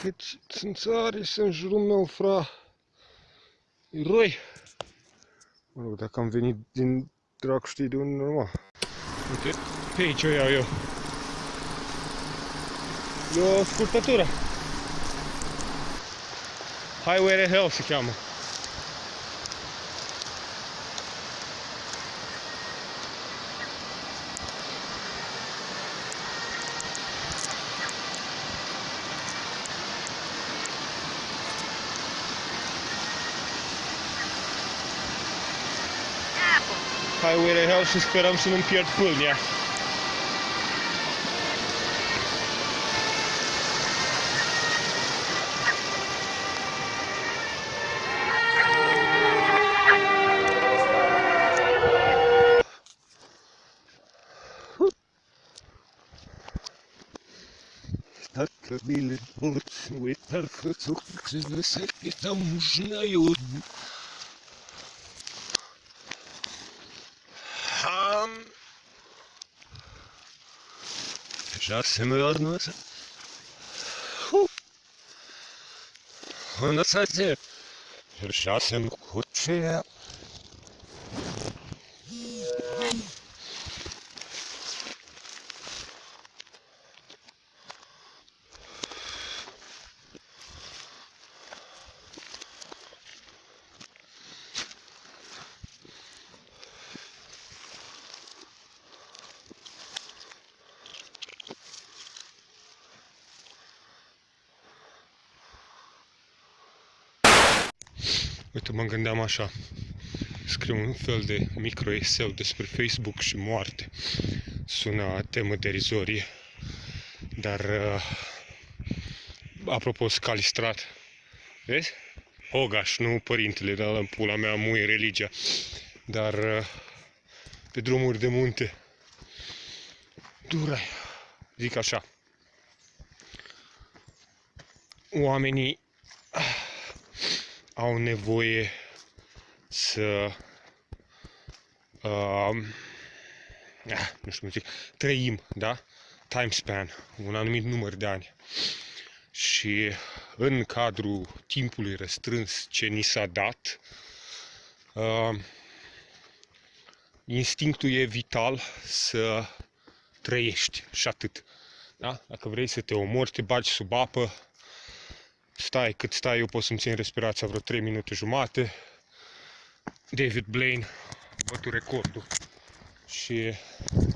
Cât țânțari sunt în jurul meu, fra. E răi. Mă rog, dacă am venit din drac știi de unde normal. Uite, pe aici o iau eu. E o scurtătură. Highway to Hell se cheamă. Highway to Hell și sperăm să nu-mi pierd pâlnia. Только били ночь, вы только цукры, высоки там ужинают. Ham. Сейчас мы вернулся. Он на сайте. Сейчас им худшее. Uite, mă gândeam așa, scriu un fel de micro eseu despre Facebook și moarte. Sună temă derizorie, dar uh, apropo, scalistrat, vezi? Hogaș, nu părintele, dar în pula mea muie religia, dar uh, pe drumuri de munte, durai, zic așa, oamenii au nevoie să uh, nu știu cum zic, trăim, da? Time span, un anumit număr de ani. Și în cadrul timpului restrâns ce ni s-a dat, uh, instinctul e vital să trăiești și atât. Da? Dacă vrei să te omori, te bagi sub apă, stai cât stai, eu pot să-mi țin respirația vreo 3 minute jumate. David Blaine bătut recordul și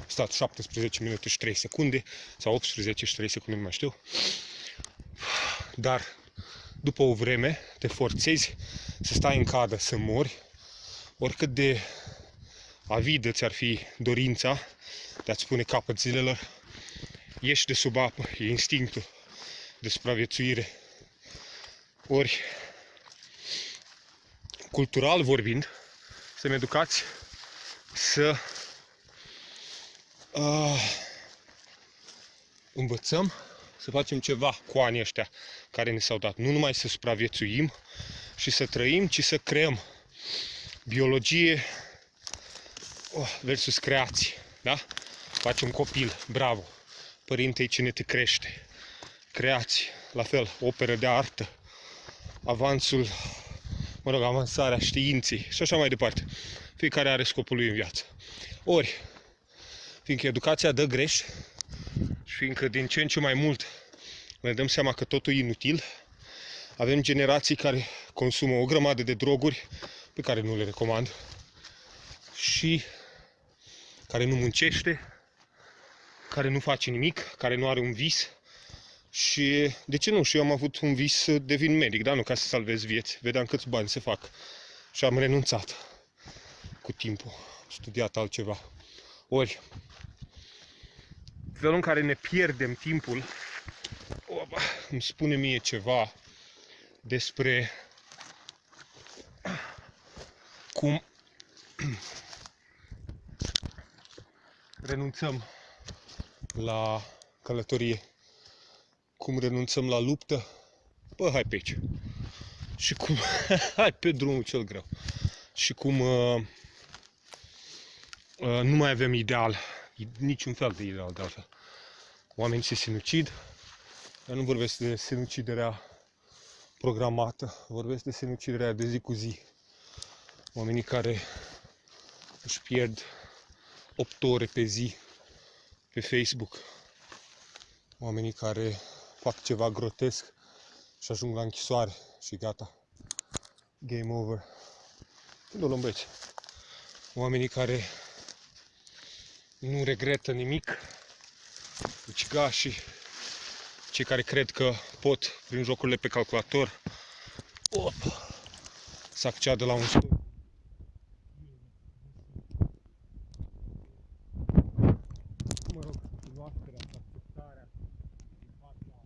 stat 17 minute și 3 secunde sau 18 și 3 secunde, nu mai știu. Dar după o vreme te forțezi să stai în cadă, să mori, oricât de avidă ți-ar fi dorința de a-ți pune capăt zilelor, ieși de sub apă, e instinctul de supraviețuire ori, cultural vorbind, să-mi educați să uh, învățăm să facem ceva cu anii ăștia care ne s-au dat. Nu numai să supraviețuim și să trăim, ci să creăm biologie oh, versus creație. Da? Faci un copil, bravo. Părinte cine te crește. Creație, la fel, operă de artă, avansul, mă rog, avansarea științei și așa mai departe. Fiecare are scopul lui în viață. Ori, fiindcă educația dă greș și fiindcă din ce în ce mai mult ne dăm seama că totul e inutil, avem generații care consumă o grămadă de droguri pe care nu le recomand și care nu muncește, care nu face nimic, care nu are un vis, și de ce nu? Și eu am avut un vis să devin medic, dar nu ca să salvez vieți. Vedeam câți bani se fac. Și am renunțat cu timpul. Am studiat altceva. Ori, felul în care ne pierdem timpul, opa, îmi spune mie ceva despre cum renunțăm la călătorie cum renunțăm la luptă, bă, hai pe aici. Și cum, hai pe drumul cel greu. Și cum uh, uh, nu mai avem ideal, niciun fel de ideal de altfel. Oamenii se sinucid, Eu nu vorbesc de sinuciderea programată, vorbesc de sinuciderea de zi cu zi. Oamenii care își pierd 8 ore pe zi pe Facebook. Oamenii care fac ceva grotesc și ajung la închisoare și gata. Game over. Când o luăm băieți? Oamenii care nu regretă nimic, ucigașii, cei care cred că pot, prin jocurile pe calculator, op, să acceadă la un studiu. Mă rog, cunoașterea, acceptarea din partea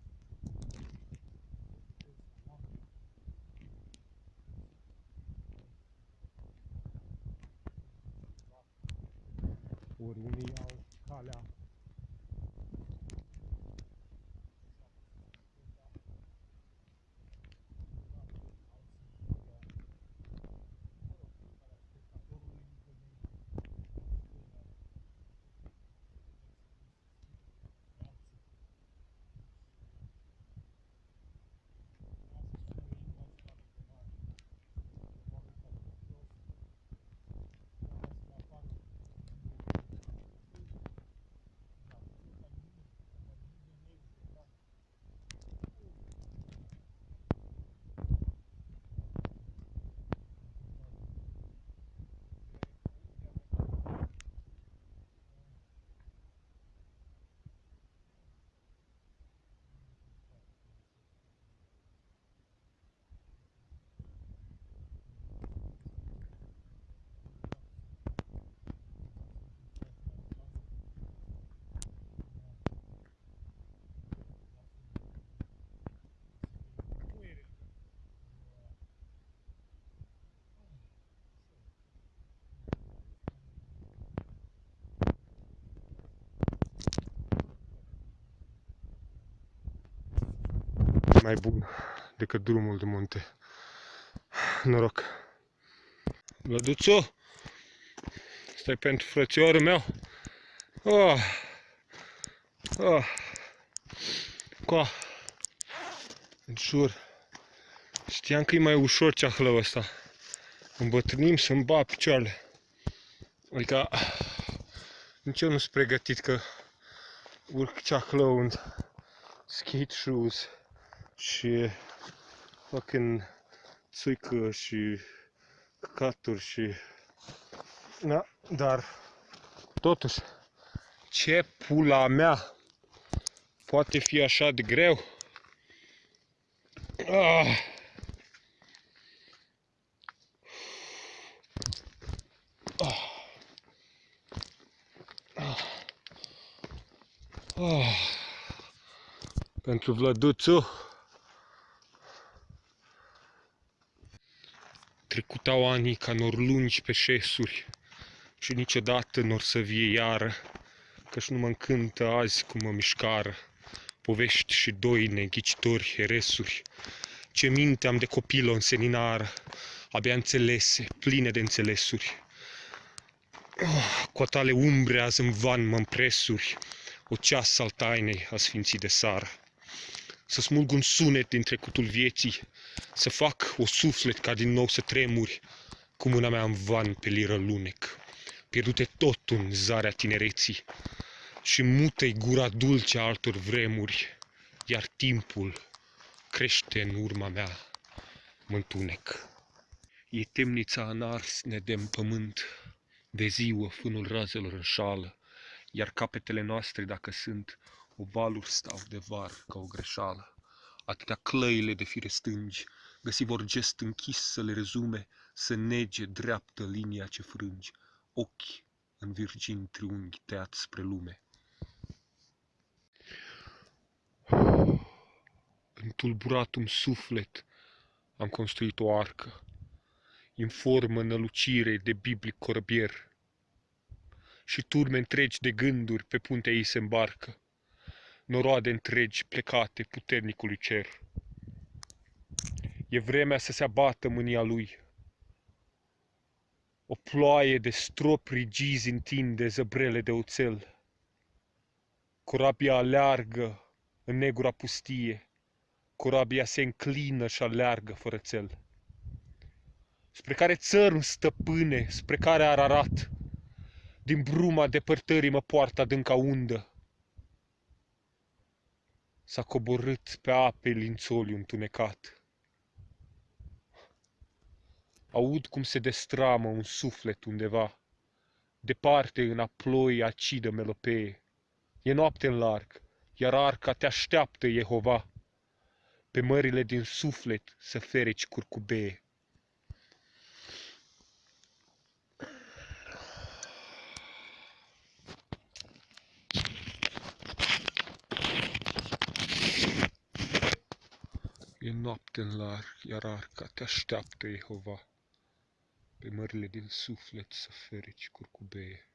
ori unii au calea mai bun decât drumul de munte. Noroc! Vlăduțu! Stai pentru frățiorul meu? Oh. Oh. Coa! În jur! Știam că e mai ușor ceahlăul ăsta. Îmbătrânim să-mi ba picioarele. Adică nici eu nu sunt pregătit că urc ceahlău în skate shoes și fucking țuică și căcaturi și... Da, dar totuși, ce pula mea poate fi așa de greu? Ah. Ah. Ah. Ah. Pentru Vlăduțu Trecutau anii ca nor lungi pe șesuri și niciodată nor să vie iară, căci nu mă încântă azi cum mă mișcară. Povești și doine, ghicitori, heresuri, ce minte am de copil o înseninară, abia înțelese, pline de înțelesuri. Oh, cu tale umbre azi în van mă împresuri, o ceas al tainei a sfinții de sară. Să smulg un sunet din trecutul vieții, să fac o suflet ca din nou să tremuri, cu mâna mea în van pe liră lunec, pierdute tot în zarea tinereții, și mută gura dulce a altor vremuri, iar timpul crește în urma mea mântunec. E temnița în ars nedem pământ, de ziua fânul razelor în șală, iar capetele noastre, dacă sunt, ovaluri stau de var ca o greșeală. Atâtea clăile de fire stângi, găsi vor gest închis să le rezume, să nege dreaptă linia ce frângi, ochi în virgin triunghi tăiat spre lume. În tulburatum suflet am construit o arcă, în formă nălucire de biblic corăbier, și turme întregi de gânduri pe puntea ei se îmbarcă noroade întregi plecate puternicului cer. E vremea să se abată mânia lui. O ploaie de strop rigizi întinde zăbrele de oțel. Corabia aleargă în negura pustie, corabia se înclină și aleargă fără țel. Spre care țărm stăpâne, spre care ararat, din bruma depărtării mă poartă adânca undă. S-a coborât pe ape lințoliu întunecat. Aud cum se destramă un suflet undeva, departe în aploi acidă melopee. E noapte în larg, iar arca te așteaptă, Jehova, pe mările din suflet să fereci curcubee. E noapte în larg, iar arca te așteaptă, Jehova, pe mările din suflet să fereci curcubee.